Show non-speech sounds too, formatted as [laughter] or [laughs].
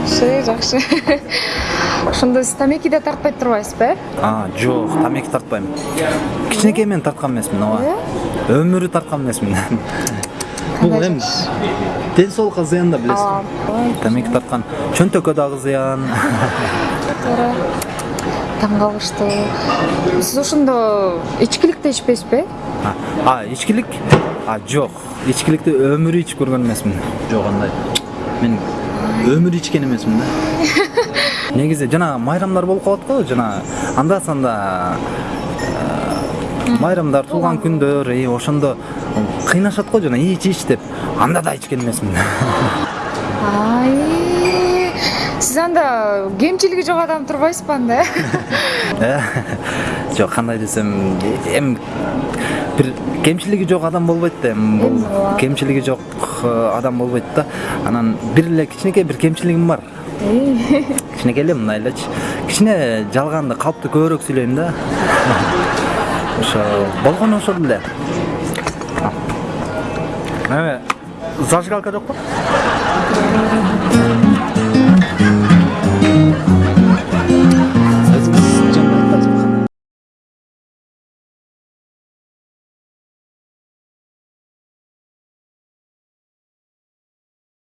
жакшы жакшы [laughs] [laughs] ошондо сиз тамеки да тартпай турбайсызбы э а жок тамеки тартпайм кичинекейимден тарткан эмесмин ооба. Өмүрү тарткан эмесмин бул эми ден соолукка зыян да билесиз ооба тамеки тарткан чөнтөккө дагы зыян туура таң калыштуу сиз ошондо ичкилик да ичпейсизби А, а ичкилик? А жок ичкиликти өмүрү ичип көргөн эмесмин жок андай. Мен өмүрү ичкен эмесмин да [laughs] негизи жана майрамдар болуп калат го жана анда санда э, майрамдар туулган күндөр и ошондо кыйнашат го жана ич ич деп анда да ичкен эмесмин ай. Сиз анда кемчилиги жок адам турбайсызбы анда [laughs] э жок кандай десем эми бир кемчилиги жок адам болбойт да эми бул Эми кемчилиги жок адам болбойт да. Анан бир эле кичинекей бир кемчилигим бар. Кичинекей эле мындай элечи кичине жалганды калыптуу көбүрөөк сүйлөйм да. Ошо болгону ошол эле эме зажигалка жокпу